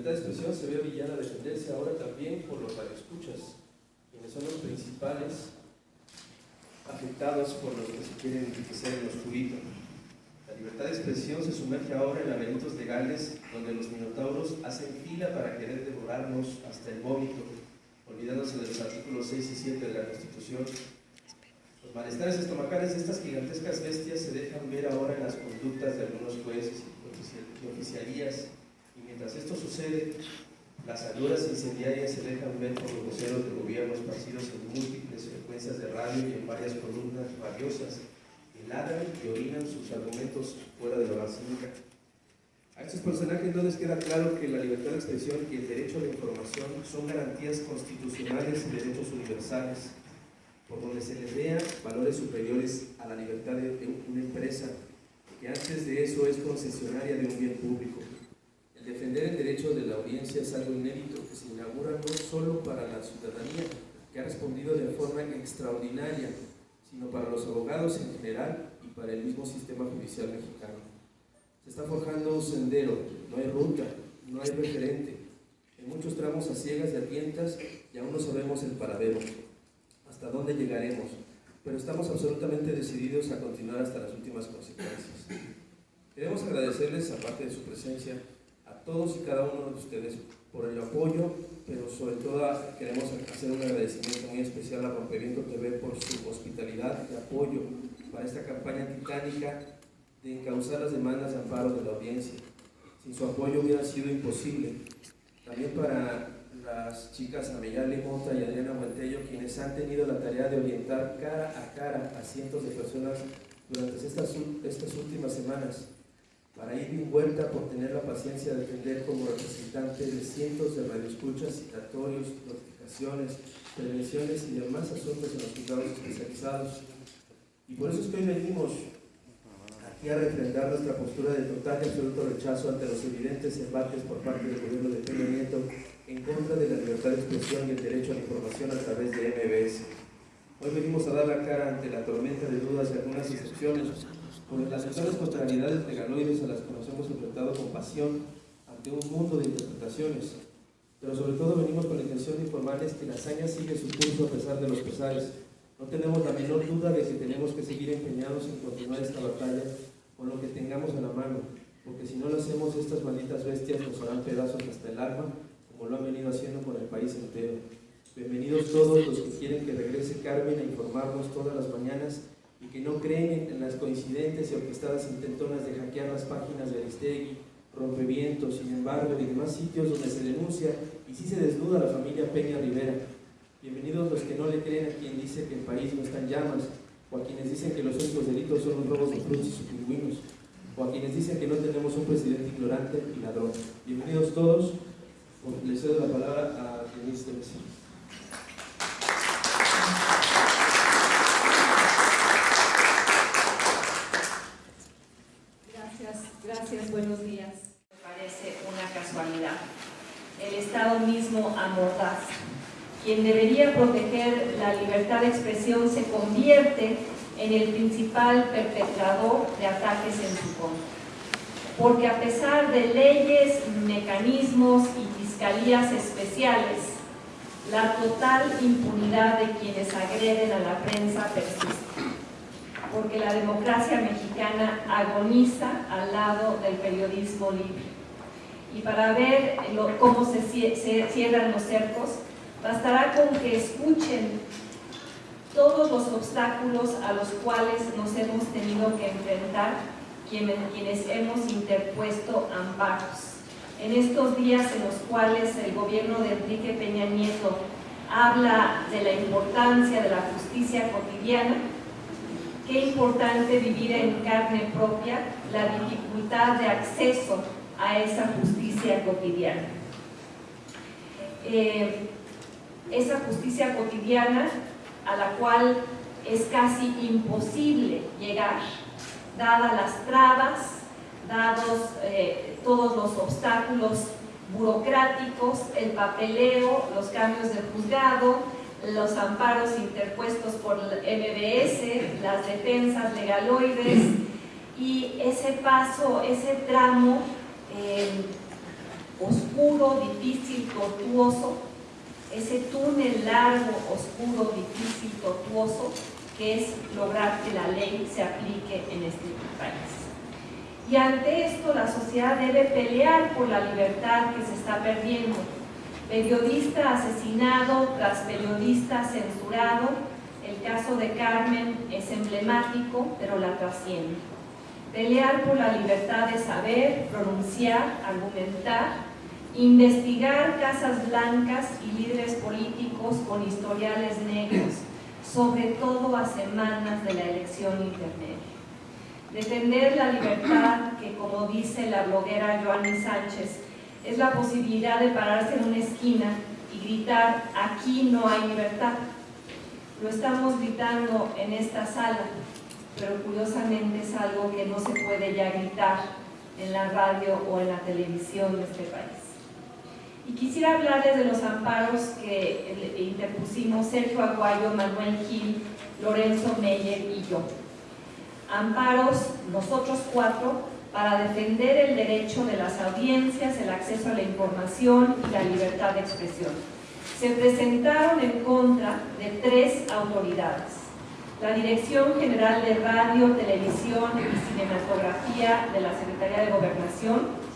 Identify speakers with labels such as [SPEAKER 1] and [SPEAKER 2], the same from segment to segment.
[SPEAKER 1] libertad de expresión se ve obligada a defenderse ahora también por los radioescuchas, quienes son los principales afectados por los que se quieren enriquecer en lo oscurito. La libertad de expresión se sumerge ahora en laberintos legales donde los minotauros hacen fila para querer devorarnos hasta el vómito, olvidándose de los artículos 6 y 7 de la Constitución. Los malestares estomacales de estas gigantescas bestias se dejan ver ahora en las conductas de algunos jueces y oficialías, y mientras esto sucede, las aluras incendiarias se dejan ver por los voceros del gobierno esparcidos en múltiples frecuencias de radio y en varias columnas radiosas que y orinan sus argumentos fuera de la basílica. A estos personajes no les queda claro que la libertad de expresión y el derecho a la información son garantías constitucionales y derechos universales, por donde se les vea valores superiores a la libertad de una empresa, que antes de eso es concesionaria de un bien público. Defender el derecho de la audiencia es algo inédito que se inaugura no solo para la ciudadanía, que ha respondido de forma extraordinaria, sino para los abogados en general y para el mismo sistema judicial mexicano. Se está forjando un sendero, no hay ruta, no hay referente, en muchos tramos a ciegas y a tientas y aún no sabemos el paradero, hasta dónde llegaremos, pero estamos absolutamente decididos a continuar hasta las últimas consecuencias. Queremos agradecerles, aparte de su presencia, todos y cada uno de ustedes por el apoyo, pero sobre todo queremos hacer un agradecimiento muy especial a Rompeviento TV por su hospitalidad y apoyo para esta campaña titánica de encauzar las demandas de amparo de la audiencia. Sin su apoyo hubiera sido imposible. También para las chicas Ameyale Mota y Adriana Montello, quienes han tenido la tarea de orientar cara a cara a cientos de personas durante estas, estas últimas semanas para ir vuelta por tener la paciencia de atender como representante de cientos de radioescuchas, citatorios, notificaciones, prevenciones y demás asuntos en los juzgados especializados. Y por eso es que hoy venimos aquí a refrendar nuestra postura de total y absoluto rechazo ante los evidentes embates por parte del gobierno de Peña Nieto en contra de la libertad de expresión y el derecho a la información a través de MBS. Hoy venimos a dar la cara ante la tormenta de dudas y algunas excepciones por las actuales contrariedades legaloides a las que nos hemos enfrentado con pasión ante un mundo de interpretaciones. Pero sobre todo venimos con la intención de informarles que la hazaña sigue su curso a pesar de los pesares. No tenemos la menor duda de que tenemos que seguir empeñados en continuar esta batalla con lo que tengamos a la mano, porque si no lo hacemos, estas malditas bestias nos harán pedazos hasta el alma, como lo han venido haciendo con el país entero. Bienvenidos todos los que quieren que regrese Carmen a informarnos todas las mañanas y que no creen en las coincidentes y orquestadas intentonas de hackear las páginas de Aristegui, Rompevientos, sin embargo, y demás sitios donde se denuncia y sí se desnuda a la familia Peña Rivera. Bienvenidos los que no le creen a quien dice que el país no está en llamas, o a quienes dicen que los únicos delitos son los robos de frutos y pingüinos, o a quienes dicen que no tenemos un presidente ignorante y ladrón. Bienvenidos todos, les cedo la palabra a Denise de
[SPEAKER 2] Gracias, buenos días. Me parece una casualidad. El Estado mismo amordaz. Quien debería proteger la libertad de expresión se convierte en el principal perpetrador de ataques en su contra. Porque a pesar de leyes, mecanismos y fiscalías especiales, la total impunidad de quienes agreden a la prensa persiste porque la democracia mexicana agoniza al lado del periodismo libre. Y para ver cómo se, cierran los cercos, bastará con que escuchen todos los obstáculos a los cuales nos hemos tenido que enfrentar quienes hemos interpuesto amparos. En estos días en los cuales el gobierno de Enrique Peña Nieto habla de la importancia de la justicia cotidiana, qué importante vivir en carne propia la dificultad de acceso a esa justicia cotidiana. Eh, esa justicia cotidiana a la cual es casi imposible llegar, dadas las trabas, dados eh, todos los obstáculos burocráticos, el papeleo, los cambios de juzgado, los amparos interpuestos por MBS, las defensas legaloides y ese paso, ese tramo eh, oscuro, difícil, tortuoso, ese túnel largo, oscuro, difícil, tortuoso, que es lograr que la ley se aplique en este país. Y ante esto la sociedad debe pelear por la libertad que se está perdiendo. Periodista asesinado tras periodista censurado, el caso de Carmen es emblemático, pero la trasciende. Pelear por la libertad de saber, pronunciar, argumentar, investigar casas blancas y líderes políticos con historiales negros, sobre todo a semanas de la elección intermedia. Defender la libertad, que como dice la bloguera Joanny Sánchez, es la posibilidad de pararse en una esquina y gritar, aquí no hay libertad. Lo estamos gritando en esta sala, pero curiosamente es algo que no se puede ya gritar en la radio o en la televisión de este país. Y quisiera hablarles de los amparos que interpusimos Sergio Aguayo, Manuel Gil, Lorenzo Meyer y yo. Amparos, nosotros cuatro, para defender el derecho de las audiencias, el acceso a la información y la libertad de expresión. Se presentaron en contra de tres autoridades. La Dirección General de Radio, Televisión y Cinematografía de la Secretaría de Gobernación,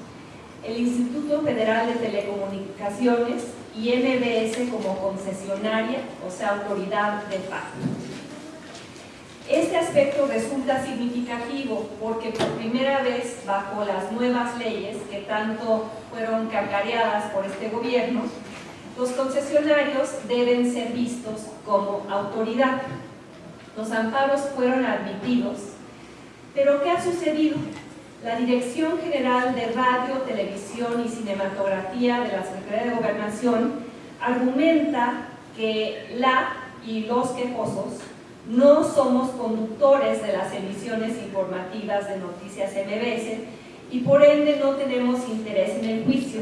[SPEAKER 2] el Instituto Federal de Telecomunicaciones y MBS como concesionaria, o sea, autoridad de facto. Este aspecto resulta significativo porque por primera vez bajo las nuevas leyes que tanto fueron cacareadas por este gobierno, los concesionarios deben ser vistos como autoridad. Los amparos fueron admitidos, pero ¿qué ha sucedido? La Dirección General de Radio, Televisión y Cinematografía de la Secretaría de Gobernación argumenta que la y los quejosos no somos conductores de las emisiones informativas de Noticias MBS y por ende no tenemos interés en el juicio,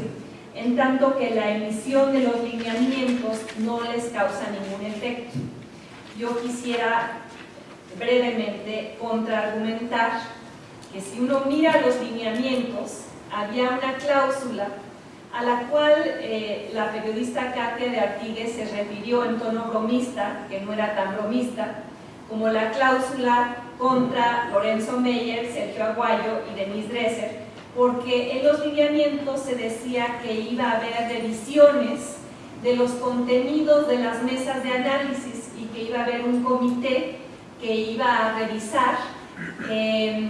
[SPEAKER 2] en tanto que la emisión de los lineamientos no les causa ningún efecto. Yo quisiera brevemente contraargumentar que si uno mira los lineamientos, había una cláusula a la cual eh, la periodista Katia de Artigues se refirió en tono bromista, que no era tan bromista, como la cláusula contra Lorenzo Meyer, Sergio Aguayo y Denise Dresser, porque en los lineamientos se decía que iba a haber revisiones de los contenidos de las mesas de análisis y que iba a haber un comité que iba a revisar eh,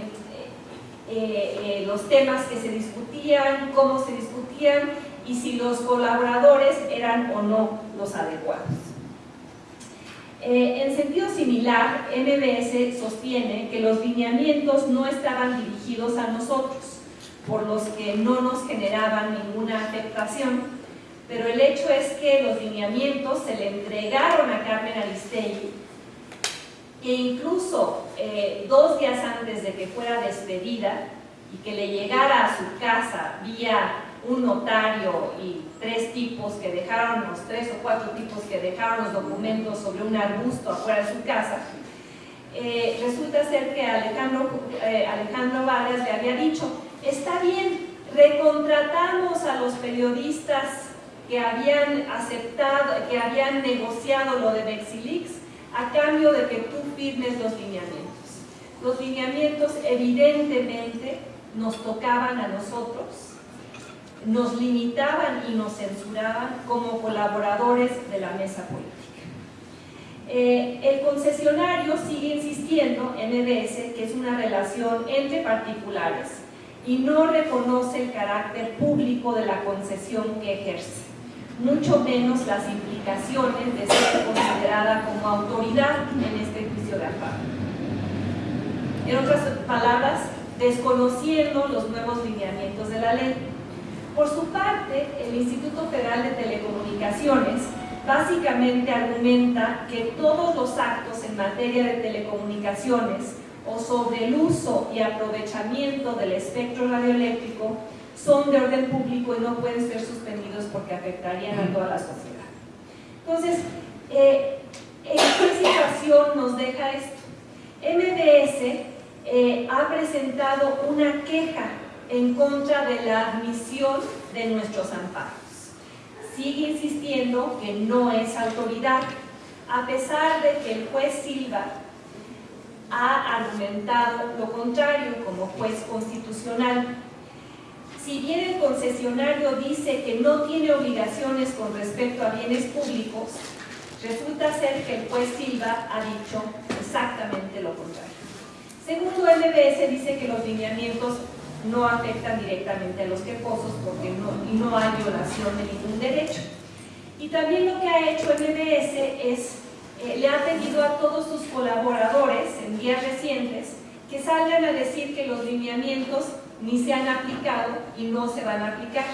[SPEAKER 2] eh, eh, los temas que se discutían, cómo se discutían y si los colaboradores eran o no los adecuados. Eh, en sentido similar, MBS sostiene que los lineamientos no estaban dirigidos a nosotros, por los que no nos generaban ninguna afectación, pero el hecho es que los lineamientos se le entregaron a Carmen Aristegui que incluso eh, dos días antes de que fuera despedida y que le llegara a su casa vía un notario y tres tipos que dejaron, los tres o cuatro tipos que dejaron los documentos sobre un arbusto afuera de su casa, eh, resulta ser que Alejandro, eh, Alejandro Vargas le había dicho, está bien, recontratamos a los periodistas que habían aceptado, que habían negociado lo de Mexilix, a cambio de que tú firmes los lineamientos. Los lineamientos evidentemente nos tocaban a nosotros, nos limitaban y nos censuraban como colaboradores de la mesa política. Eh, el concesionario sigue insistiendo en EBS que es una relación entre particulares y no reconoce el carácter público de la concesión que ejerce mucho menos las implicaciones de ser considerada como autoridad en este juicio de amparo. En otras palabras, desconociendo los nuevos lineamientos de la ley. Por su parte, el Instituto Federal de Telecomunicaciones básicamente argumenta que todos los actos en materia de telecomunicaciones o sobre el uso y aprovechamiento del espectro radioeléctrico son de orden público y no pueden ser suspendidos porque afectarían a toda la sociedad. Entonces, eh, ¿en qué situación nos deja esto? MBS eh, ha presentado una queja en contra de la admisión de nuestros amparos. Sigue insistiendo que no es autoridad, a pesar de que el juez Silva ha argumentado lo contrario como juez constitucional. Si bien el concesionario dice que no tiene obligaciones con respecto a bienes públicos, resulta ser que el juez Silva ha dicho exactamente lo contrario. Segundo, MBS dice que los lineamientos no afectan directamente a los quejosos porque no, no hay violación de ningún derecho. Y también lo que ha hecho MBS es, eh, le ha pedido a todos sus colaboradores en días recientes que salgan a decir que los lineamientos ni se han aplicado y no se van a aplicar.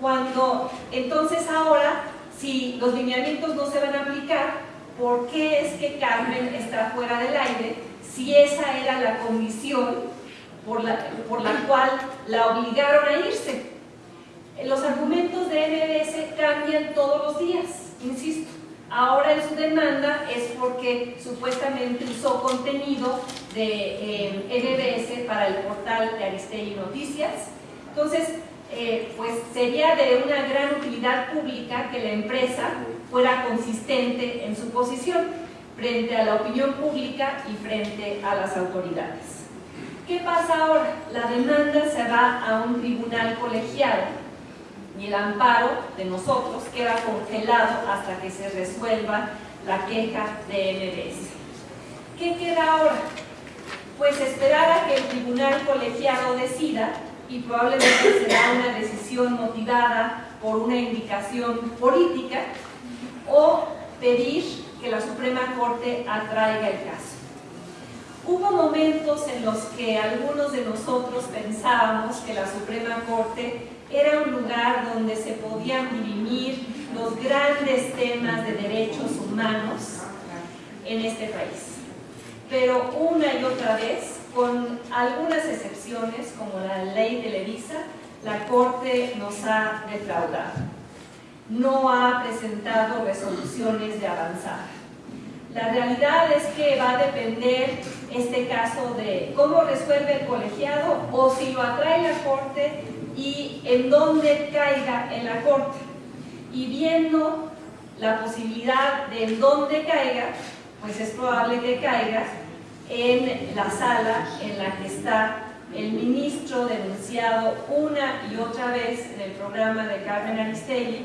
[SPEAKER 2] Cuando entonces ahora, si los lineamientos no se van a aplicar, ¿por qué es que Carmen está fuera del aire si esa era la condición por la, por la cual la obligaron a irse. Los argumentos de MBS cambian todos los días, insisto. Ahora en su demanda es porque supuestamente usó contenido de eh, para el portal de Aristegui Noticias. Entonces, eh, pues sería de una gran utilidad pública que la empresa fuera consistente en su posición frente a la opinión pública y frente a las autoridades. ¿Qué pasa ahora? La demanda se va a un tribunal colegiado y el amparo de nosotros queda congelado hasta que se resuelva la queja de MBS. ¿Qué queda ahora? Pues esperar a que el tribunal colegiado decida y probablemente será una decisión motivada por una indicación política o pedir que la Suprema Corte atraiga el caso. Hubo momentos en los que algunos de nosotros pensábamos que la Suprema Corte era un lugar donde se podían dirimir los grandes temas de derechos humanos en este país. Pero una y otra vez, con algunas excepciones como la ley de Levisa, la Corte nos ha defraudado. No ha presentado resoluciones de avanzada. La realidad es que va a depender este caso de cómo resuelve el colegiado o si lo atrae la corte y en dónde caiga en la corte. Y viendo la posibilidad de en dónde caiga, pues es probable que caiga en la sala en la que está el ministro denunciado una y otra vez en el programa de Carmen Aristegui,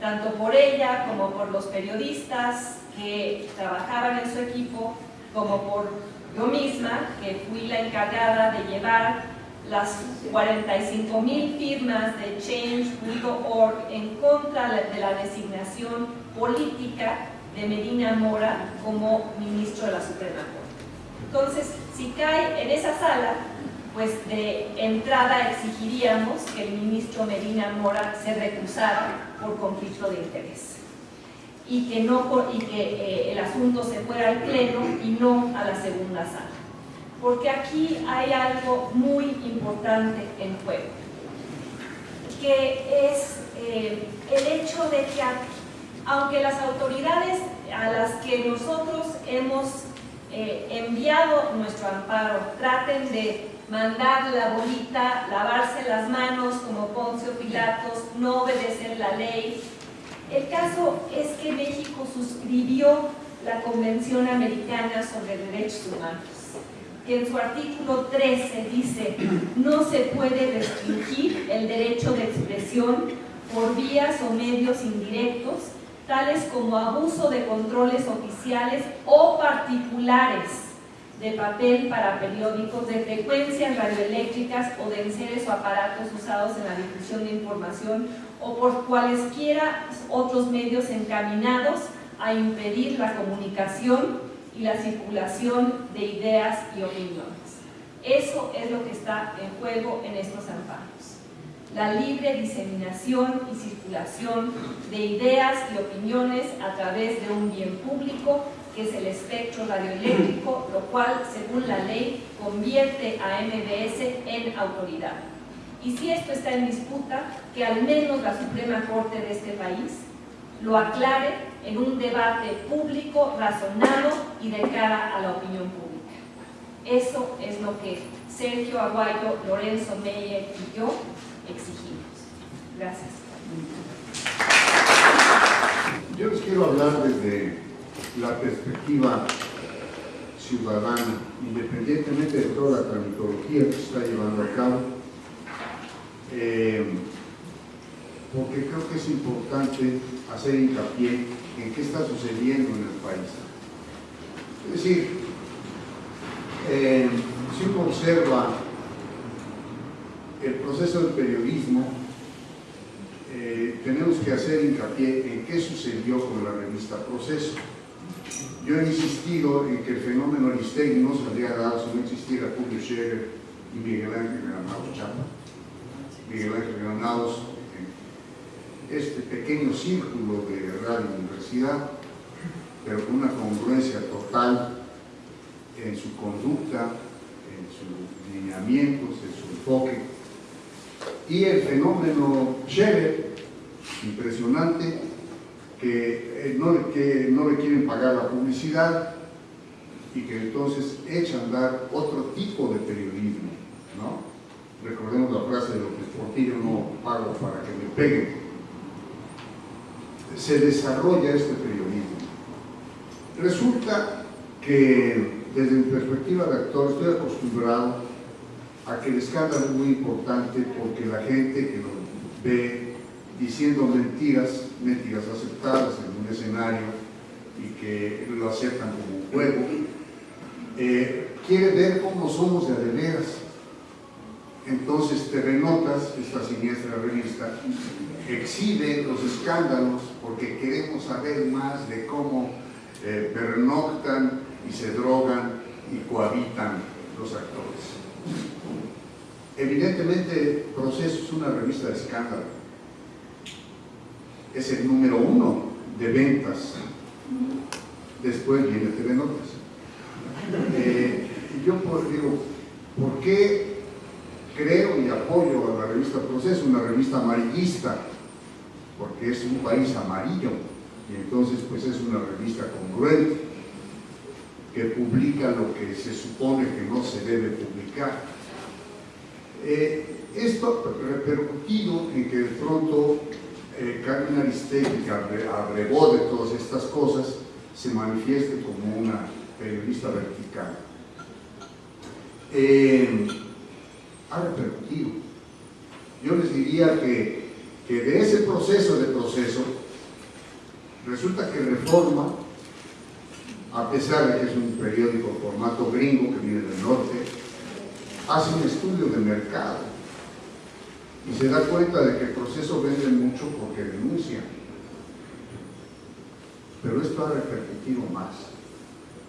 [SPEAKER 2] tanto por ella como por los periodistas que trabajaban en su equipo, como por yo misma, que fui la encargada de llevar las 45 mil firmas de Change.org en contra de la designación política de Medina Mora como ministro de la Suprema Corte. Entonces, si cae en esa sala, pues de entrada exigiríamos que el ministro Medina Mora se recusara por conflicto de interés y que, no, y que eh, el asunto se fuera al pleno y no a la segunda sala. Porque aquí hay algo muy importante en juego, que es eh, el hecho de que aunque las autoridades a las que nosotros hemos eh, enviado nuestro amparo traten de mandar la bolita, lavarse las manos como Poncio Pilatos, no obedecer la ley, el caso es que México suscribió la Convención Americana sobre Derechos Humanos, que en su artículo 13 dice no se puede restringir el derecho de expresión por vías o medios indirectos, tales como abuso de controles oficiales o particulares de papel para periódicos, de frecuencias radioeléctricas o de enseres o aparatos usados en la difusión de información o por cualesquiera otros medios encaminados a impedir la comunicación y la circulación de ideas y opiniones. Eso es lo que está en juego en estos amparos. La libre diseminación y circulación de ideas y opiniones a través de un bien público que es el espectro radioeléctrico, lo cual, según la ley, convierte a MBS en autoridad. Y si esto está en disputa, que al menos la Suprema Corte de este país lo aclare en un debate público, razonado y de cara a la opinión pública. Eso es lo que Sergio Aguayo, Lorenzo Meyer y yo exigimos. Gracias.
[SPEAKER 3] Yo les quiero hablar desde la perspectiva ciudadana, independientemente de toda la tramitología que se está llevando a cabo, eh, porque creo que es importante hacer hincapié en qué está sucediendo en el país. Es decir, eh, si uno observa el proceso del periodismo, eh, tenemos que hacer hincapié en qué sucedió con la revista Proceso. Yo he insistido en que el fenómeno Aristegui no se habría dado si no existiera Julio Scherer y Miguel Ángel Granados Chapa. Miguel Ángel Granados, este pequeño círculo de radio universidad, pero con una congruencia total en su conducta, en sus lineamientos, en su enfoque. Y el fenómeno Scherer, impresionante, que eh, no, que no le quieren pagar la publicidad y que entonces echan a andar otro tipo de periodismo, ¿no? Recordemos la frase de López Portillo, no pago para que me peguen. Se desarrolla este periodismo. Resulta que desde mi perspectiva de actor estoy acostumbrado a que el escándalo es muy importante porque la gente que lo ve diciendo mentiras, mentiras aceptadas en un escenario y que lo aceptan como un juego, eh, quiere ver cómo somos de adeveras. Entonces Terrenotas, esta siniestra revista, exhibe los escándalos porque queremos saber más de cómo eh, pernoctan y se drogan y cohabitan los actores. Evidentemente, Proceso es una revista de escándalo. Es el número uno de ventas. Después viene Telenotas. Eh, yo digo, ¿por qué creo y apoyo a la revista Proceso, una revista amarillista? Porque es un país amarillo y entonces pues es una revista congruente que publica lo que se supone que no se debe publicar. Eh, esto repercutido en que de pronto eh, Carmen Aristegui, que abrevó de todas estas cosas, se manifieste como una periodista vertical. Eh, ha. Yo les diría que, que de ese proceso de proceso, resulta que Reforma a pesar de que es un periódico formato gringo que viene del norte, hace un estudio de mercado y se da cuenta de que el proceso vende mucho porque denuncia. Pero esto ha repercutido más.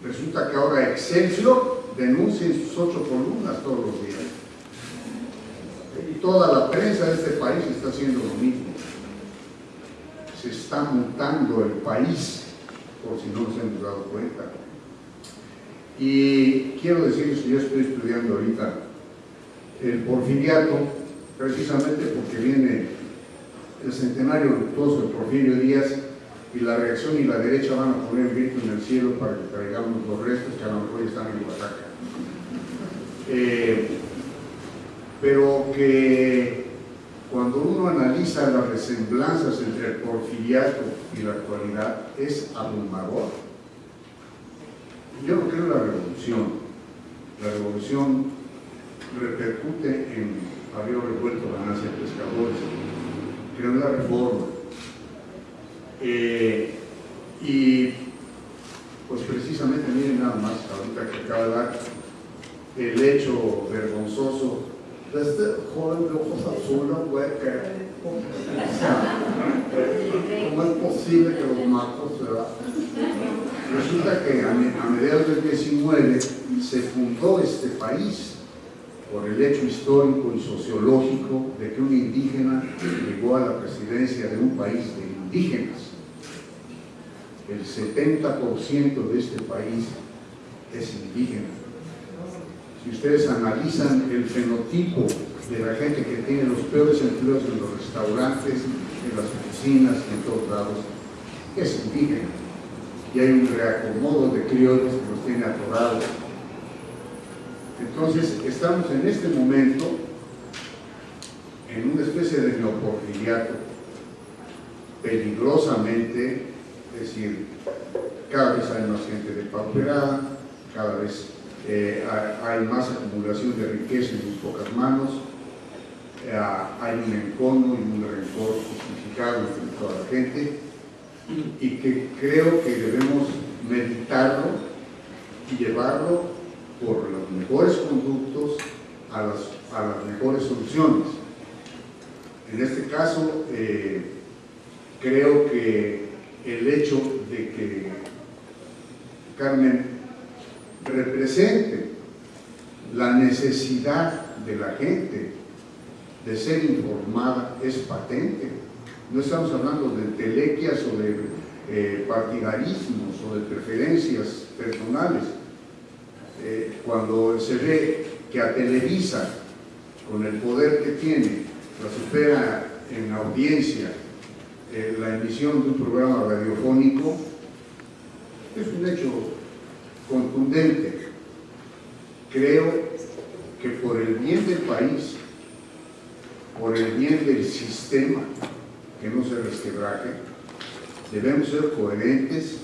[SPEAKER 3] Resulta que ahora Excelsior denuncia en sus ocho columnas todos los días. Toda la prensa de este país está haciendo lo mismo. Se está mutando el país por si no nos hemos dado cuenta. Y quiero decirles que yo estoy estudiando ahorita el porfiriato, precisamente porque viene el centenario luctuoso de Porfirio Díaz y la reacción y la derecha van a poner grito en el cielo para que traigamos los restos que a lo mejor están en Oaxaca. Eh, pero que cuando uno analiza las resemblanzas entre el porfiriato y la actualidad, es abrumador. Yo no creo en la revolución. La revolución repercute en había revuelto ganancia de pescadores. Creo en la reforma. Eh, y pues precisamente miren nada más ahorita que acaba de dar el hecho vergonzoso este joven de ojos azules, güey, ¿Cómo es posible que los matos, verdad? Resulta que a, mediados del 19 se fundó este país por el hecho histórico y sociológico de que un indígena llegó a la presidencia de un país de indígenas. El 70% de este país es indígena. Si ustedes analizan el fenotipo de la gente que tiene los peores empleos en los restaurantes, en las oficinas, en todos lados, es indígena. Y hay un reacomodo de criollos que los tiene atorados. Entonces, estamos en este momento en una especie de neoporfiriato, peligrosamente, es decir, cada vez hay más gente depauperada, cada vez eh, hay más acumulación de riqueza en pocas manos, eh, hay un encono y un rencor justificado entre toda la gente, y que creo que debemos meditarlo y llevarlo por los mejores conductos a las, a las mejores soluciones. En este caso, eh, creo que el hecho de que Carmen represente la necesidad de la gente de ser informada es patente. No estamos hablando de telequias o de eh, partidarismos o de preferencias personales. Eh, cuando se ve que a Televisa, con el poder que tiene, la supera en audiencia eh, la emisión de un programa radiofónico, es un hecho contundente. Creo que por el bien del país, por el bien del sistema, que no se resquebraje, debemos ser coherentes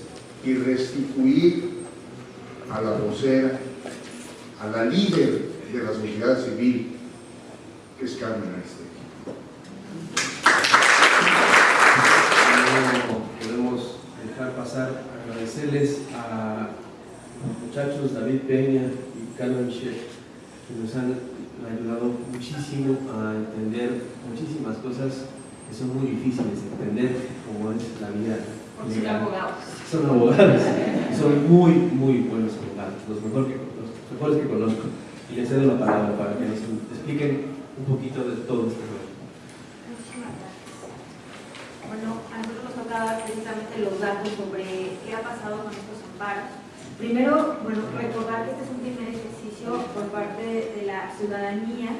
[SPEAKER 3] y restituir a la vocera, a la líder de la sociedad civil, que es Carmen Aristegui.
[SPEAKER 4] No podemos dejar pasar, agradecerles a los muchachos David Peña Michel, que nos han ayudado muchísimo a entender muchísimas cosas que son muy difíciles de entender, como es la vida
[SPEAKER 2] son abogados.
[SPEAKER 4] Son abogados, son muy, muy buenos abogados, los, mejor que, los mejores que conozco. Y les cedo la palabra para que nos expliquen un poquito de todo este
[SPEAKER 5] gracias. Bueno, a nosotros nos toca precisamente los datos sobre qué ha pasado con estos amparos. Primero, bueno, recordar que este es un primer ejercicio por parte de la ciudadanía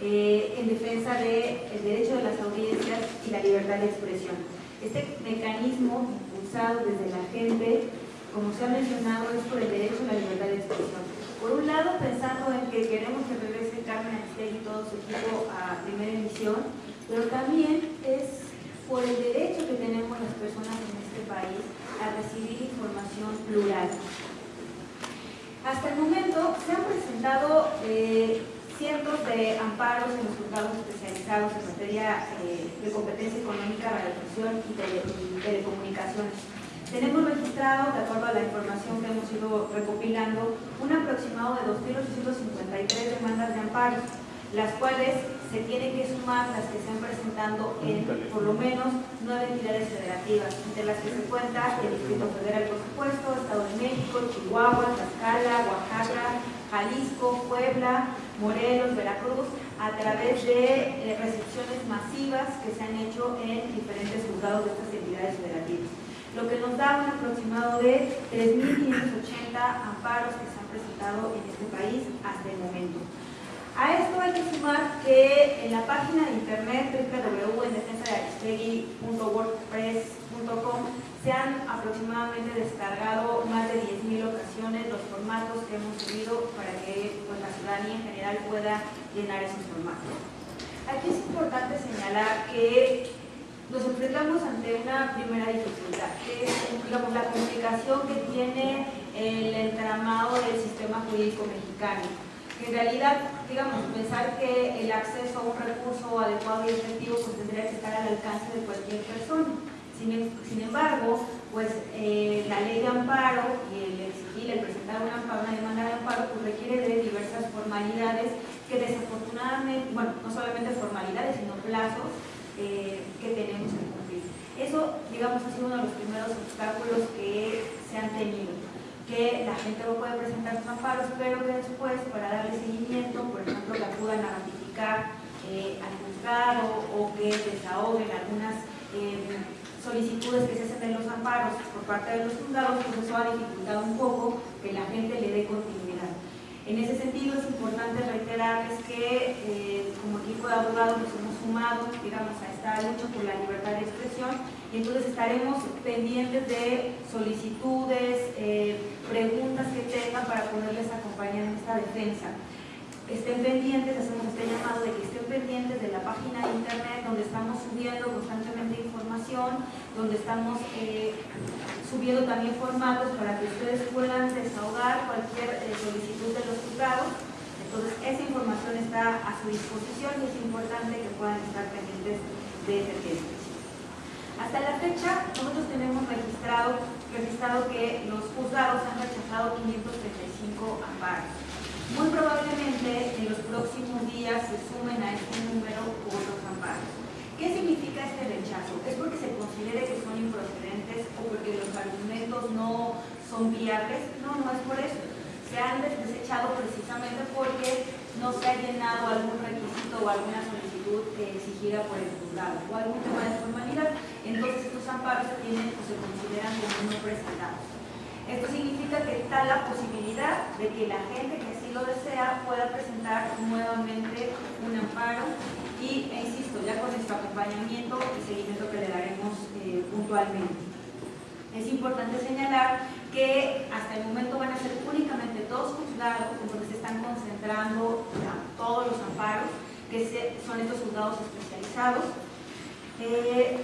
[SPEAKER 5] eh, en defensa del derecho de las audiencias y la libertad de expresión. Este mecanismo impulsado desde la gente, como se ha mencionado, es por el derecho a la libertad de expresión. Por un lado, pensando en que queremos que regrese Carmen Aristegui y todo su equipo a primera emisión, pero también es por el derecho que tenemos las personas en este país a recibir información plural. Hasta el momento se han presentado eh, cientos de amparos en los juzgados especializados en materia eh, de competencia económica, radiodifusión y, tele, y telecomunicaciones. Tenemos registrado, de acuerdo a la información que hemos ido recopilando, un aproximado de 2.853 demandas de amparos, las cuales se tienen que sumar las que se han presentando en por lo menos nueve entidades federativas, entre las que se cuenta el Distrito Federal, por supuesto, Estado de México, Chihuahua, Tlaxcala, Oaxaca, Jalisco, Puebla, Morelos, Veracruz, a través de eh, recepciones masivas que se han hecho en diferentes juzgados de estas entidades federativas lo que nos da un aproximado de 3.580 amparos que se han presentado en este país hasta el momento. A esto hay que sumar que en la página de internet www.endefensadearistegui.wordpress.com se han aproximadamente descargado más de 10.000 ocasiones los formatos que hemos subido para que pues, la ciudadanía en general pueda llenar esos formatos. Aquí es importante señalar que nos enfrentamos ante una primera dificultad, que es digamos, la comunicación que tiene el entramado del sistema jurídico mexicano. Que en realidad, digamos, pensar que el acceso a un recurso adecuado y efectivo pues, tendría que estar al alcance de cualquier persona. Sin, sin embargo, pues eh, la ley de amparo y el exigir, el presentar una, una demanda de amparo, pues requiere de diversas formalidades que desafortunadamente, bueno, no solamente formalidades, sino plazos eh, que tenemos que cumplir. Eso, digamos, ha sido uno de los primeros obstáculos que se han tenido, que la gente no puede presentar sus amparos, pero que después, para darle seguimiento, por ejemplo, que acudan a ratificar eh, al juzgado o que desahoguen algunas eh, solicitudes que se hacen en los amparos por parte de los juzgados, pues eso ha dificultado un poco que la gente le dé continuidad. En ese sentido es importante reiterarles que eh, como equipo de abogados nos hemos sumado digamos, a esta lucha por la libertad de y entonces estaremos pendientes de solicitudes, eh, preguntas que tengan para poderles acompañar en esta defensa. estén pendientes, hacemos este llamado de que estén pendientes de la página de internet donde estamos subiendo constantemente información, donde estamos eh, subiendo también formatos para que ustedes puedan desahogar cualquier eh, solicitud de los juzgados. Entonces, esa información está a su disposición y es importante que puedan estar pendientes de ese tema. Hasta la fecha, nosotros tenemos registrado, registrado que los juzgados han rechazado 535 amparos. Muy probablemente en los próximos días se sumen a este número otros amparos. ¿Qué significa este rechazo? ¿Es porque se considere que son improcedentes o porque los argumentos no son viables? No, no es por eso. Se han desechado precisamente porque no se ha llenado algún requisito o alguna solicitud exigida por el juzgado o algún tema de formalidad. Entonces estos amparos se tienen o se consideran como no presentados. Esto significa que está la posibilidad de que la gente que así lo desea pueda presentar nuevamente un amparo y, e insisto, ya con nuestro acompañamiento y seguimiento que le daremos eh, puntualmente. Es importante señalar que hasta el momento van a ser únicamente dos juzgados donde se están concentrando todos los amparos, que son estos juzgados especializados. Eh,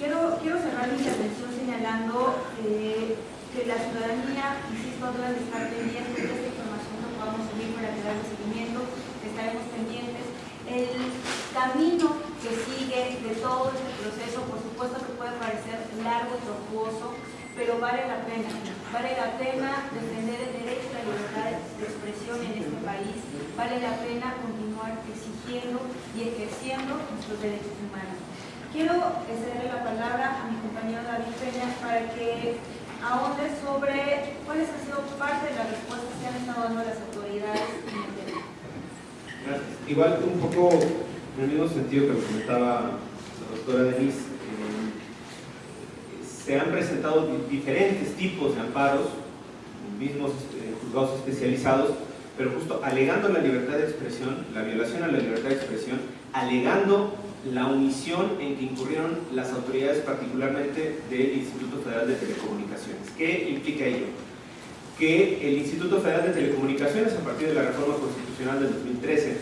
[SPEAKER 5] quiero, quiero cerrar mi intervención señalando eh, que la ciudadanía, insisto, debe estar pendiente de esta información que podamos subir para que darle seguimiento, estaremos pendientes. El camino que sigue de todo este proceso, por supuesto que puede parecer largo y tortuoso, pero vale la pena. Vale la pena defender el derecho a la libertad de expresión en este país, vale la pena continuar exigiendo y ejerciendo nuestros derechos humanos. Quiero cederle la palabra a mi compañero David Peña para que ahonde sobre cuáles han sido parte de las respuestas que han estado dando las autoridades en el tema.
[SPEAKER 4] Gracias. Igual un poco en el mismo sentido que lo comentaba la doctora Denise, se han presentado diferentes tipos de amparos, mismos eh, juzgados especializados, pero justo alegando la libertad de expresión, la violación a la libertad de expresión, alegando la omisión en que incurrieron las autoridades, particularmente del Instituto Federal de Telecomunicaciones. ¿Qué implica ello? Que el Instituto Federal de Telecomunicaciones, a partir de la reforma constitucional del 2013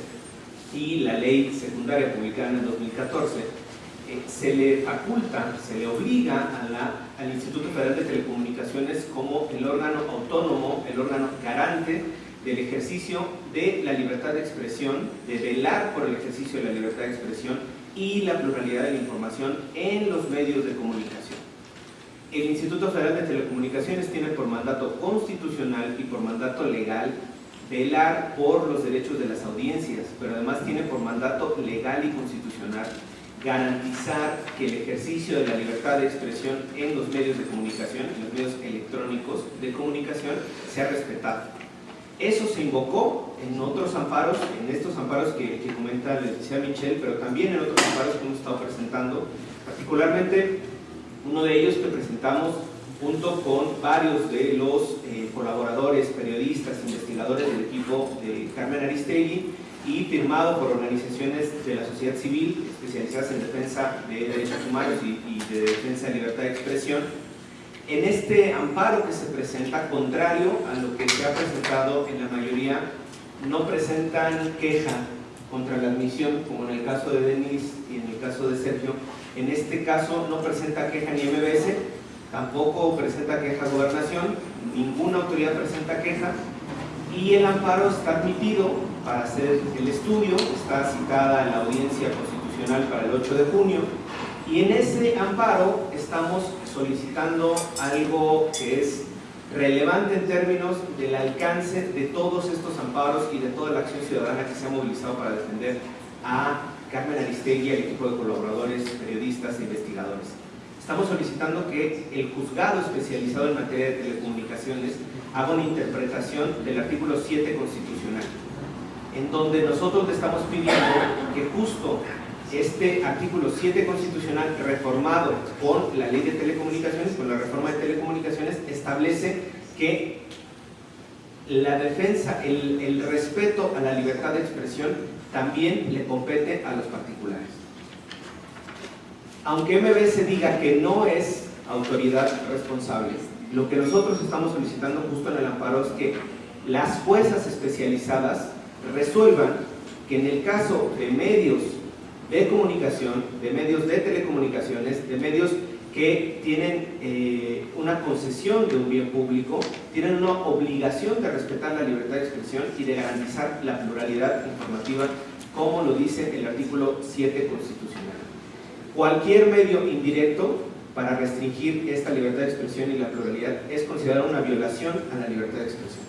[SPEAKER 4] y la ley secundaria publicada en el 2014, eh, se le faculta, se le obliga al Instituto Federal de Telecomunicaciones como el órgano autónomo, el órgano garante del ejercicio de la libertad de expresión, de velar por el ejercicio de la libertad de expresión y la pluralidad de la información en los medios de comunicación. El Instituto Federal de Telecomunicaciones tiene por mandato constitucional y por mandato legal velar por los derechos de las audiencias, pero además tiene por mandato legal y constitucional garantizar que el ejercicio de la libertad de expresión en los medios de comunicación, en los medios electrónicos de comunicación, sea respetado. Eso se invocó en otros amparos, en estos amparos que, que comenta la licenciada Michelle, pero también en otros amparos que hemos estado presentando, particularmente uno de ellos que presentamos junto con varios de los eh, colaboradores, periodistas, investigadores del equipo de Carmen Aristegui y firmado por organizaciones de la sociedad civil especializadas en defensa de derechos humanos y, de defensa de libertad de expresión, en este amparo que se presenta, contrario a lo que se ha presentado en la mayoría, no presentan queja contra la admisión, como en el caso de Denis y en el caso de Sergio. En este caso no presenta queja ni MBS, tampoco presenta queja Gobernación, ninguna autoridad presenta queja y el amparo está admitido para hacer el estudio, está citada en la audiencia constitucional para el 8 de junio y en ese amparo estamos solicitando algo que es relevante en términos del alcance de todos estos amparos y de toda la acción ciudadana que se ha movilizado para defender a Carmen Aristegui al equipo de colaboradores, periodistas e investigadores. Estamos solicitando que el juzgado especializado en materia de telecomunicaciones haga una interpretación del artículo 7 constitucional, en donde nosotros le estamos pidiendo que justo este artículo 7 constitucional reformado con la ley de telecomunicaciones, con la reforma de telecomunicaciones, establece que la defensa, el, el, respeto a la libertad de expresión también le compete a los particulares. Aunque MBS diga que no es autoridad responsable, lo que nosotros estamos solicitando justo en el amparo es que las juezas especializadas resuelvan que en el caso de medios de comunicación, de medios de telecomunicaciones, de medios que tienen eh, una concesión de un bien público, tienen una obligación de respetar la libertad de expresión y de garantizar la pluralidad informativa, como lo dice el artículo 7 constitucional. Cualquier medio indirecto para restringir esta libertad de expresión y la pluralidad es considerado una violación a la libertad de expresión.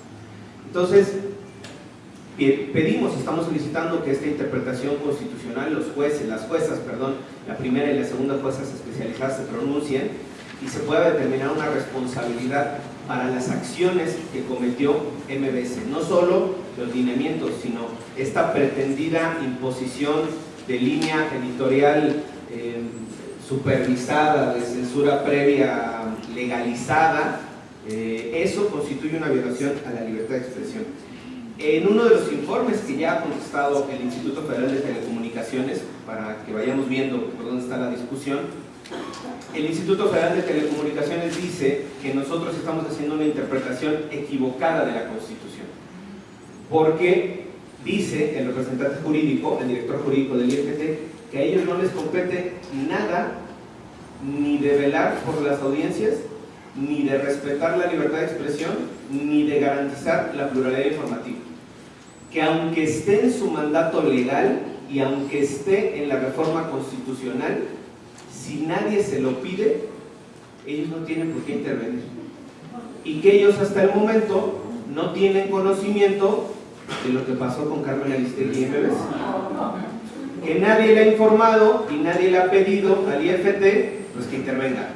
[SPEAKER 4] Entonces, pedimos, estamos solicitando que esta interpretación constitucional, los jueces, las juezas, perdón, la primera y la segunda juezas especializadas se pronuncien y se pueda determinar una responsabilidad para las acciones que cometió MBS, no solo los lineamientos, sino esta pretendida imposición de línea editorial eh, supervisada, de censura previa legalizada, eh, eso constituye una violación a la libertad de expresión. En uno de los informes que ya ha contestado el Instituto Federal de Telecomunicaciones, para que vayamos viendo por dónde está la discusión, el Instituto Federal de Telecomunicaciones dice que nosotros estamos haciendo una interpretación equivocada de la Constitución. Porque dice el representante jurídico, el director jurídico del IFT, que a ellos no les compete nada ni de velar por las audiencias, ni de respetar la libertad de expresión, ni de garantizar la pluralidad informativa que aunque esté en su mandato legal y aunque esté en la reforma constitucional, si nadie se lo pide, ellos no tienen por qué intervenir. Y que ellos hasta el momento no tienen conocimiento de lo que pasó con Carmen Aristegui y MBS. Que nadie le ha informado y nadie le ha pedido al IFT pues que intervenga.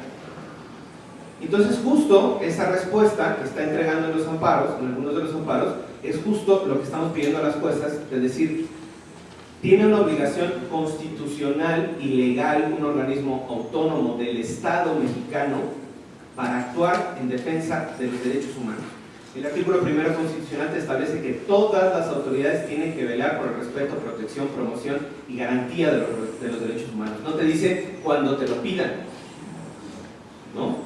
[SPEAKER 4] Entonces justo esa respuesta que está entregando en los amparos, en algunos de los amparos, es justo lo que estamos pidiendo a las juezas, de decir, tiene una obligación constitucional y legal un organismo autónomo del Estado mexicano para actuar en defensa de los derechos humanos. El artículo primero constitucional establece que todas las autoridades tienen que velar por el respeto, protección, promoción y garantía de los, de los derechos humanos. No te dice cuando te lo pidan, ¿no?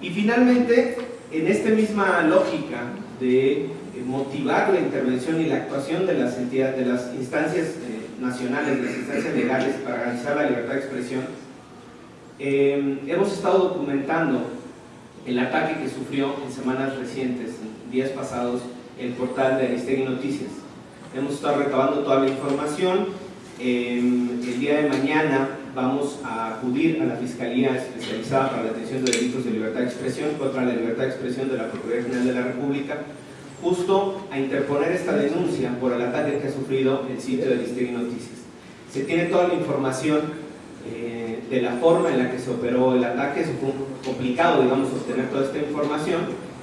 [SPEAKER 4] Y finalmente, en esta misma lógica de motivar la intervención y la actuación de las entidades, de las instancias eh, nacionales, de las instancias legales para garantizar la libertad de expresión, eh, hemos estado documentando el ataque que sufrió en semanas recientes, en días pasados, el portal de Aristegui Noticias. Hemos estado recabando toda la información. Eh, el día de mañana vamos a acudir a la Fiscalía Especializada para la Atención de Delitos de Libertad de Expresión contra la Libertad de Expresión de la Procuraduría General de la República justo a interponer esta denuncia por el ataque que ha sufrido el sitio de Listegui Noticias. Se tiene toda la información eh, de la forma en la que se operó el ataque, es complicado, digamos, obtener toda esta información,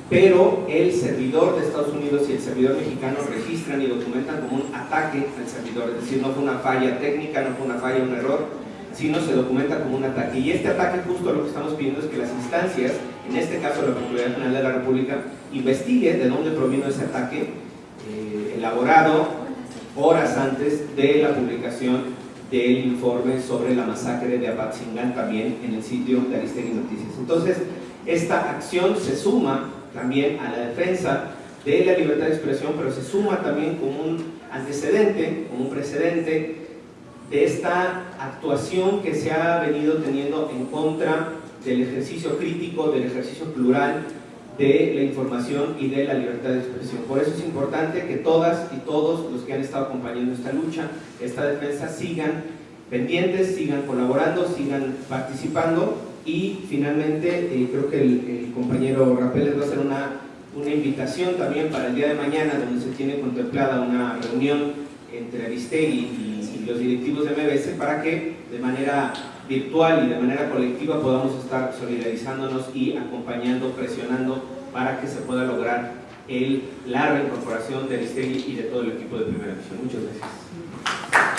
[SPEAKER 4] pero el servidor de Estados Unidos y el servidor mexicano registran y documentan como un ataque al servidor, es decir, no fue una falla técnica, no fue una falla, un error, sino se documenta como un ataque. Y este ataque justo lo que estamos pidiendo es que las instancias, en este caso la Procuraduría General de la República, investigue de dónde provino ese ataque, eh, elaborado horas antes de la publicación del informe sobre la masacre de Apatzingán también en el sitio de Aristegui Noticias. Entonces, esta acción se suma también a la defensa de la libertad de expresión, pero se suma también como un antecedente, como un precedente de esta actuación que se ha venido teniendo en contra del ejercicio crítico, del ejercicio plural de la información y de la libertad de expresión. Por eso es importante que todas y todos los que han estado acompañando esta lucha, esta defensa, sigan pendientes, sigan colaborando, sigan participando y finalmente eh, creo que el, compañero Rapel les va a hacer una, una invitación también para el día de mañana donde se tiene contemplada una reunión entre Aristegui y los directivos de MBS para que de manera virtual y de manera colectiva podamos estar solidarizándonos y acompañando, presionando para que se pueda lograr el, la reincorporación de Aristegui y de todo el equipo de Primera Visión. Muchas gracias.